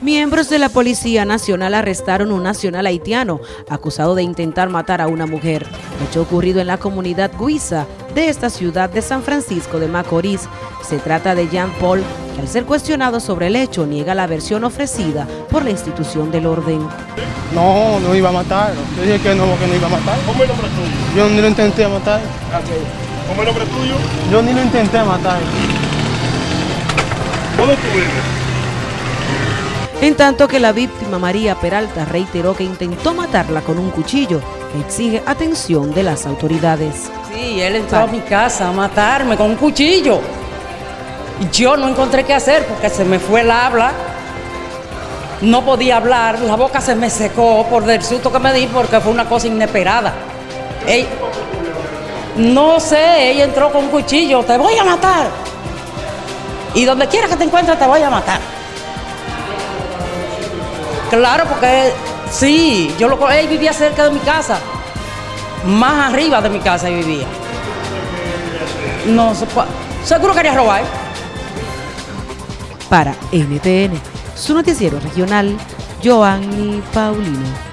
Miembros de la Policía Nacional arrestaron un nacional haitiano acusado de intentar matar a una mujer, hecho ocurrido en la comunidad Guisa de esta ciudad de San Francisco de Macorís. Se trata de Jean Paul, que al ser cuestionado sobre el hecho niega la versión ofrecida por la institución del orden. No, no iba a matar. Yo dije que no, que no iba a matar. ¿Cómo es el nombre tuyo? Yo ni lo intenté matar. ¿Cómo es el nombre tuyo? Yo ni lo intenté matar. ¿Dónde tú vives? En tanto que la víctima María Peralta reiteró que intentó matarla con un cuchillo que exige atención de las autoridades. Sí, él entró a mi casa a matarme con un cuchillo. Y yo no encontré qué hacer porque se me fue el habla. No podía hablar, la boca se me secó por el susto que me di porque fue una cosa inesperada. No sé, ella entró con un cuchillo, te voy a matar. Y donde quiera que te encuentres te voy a matar. Claro, porque sí, yo lo él vivía cerca de mi casa, más arriba de mi casa vivía. No, seguro quería robar. Para NTN, su noticiero regional, Joanny Paulino.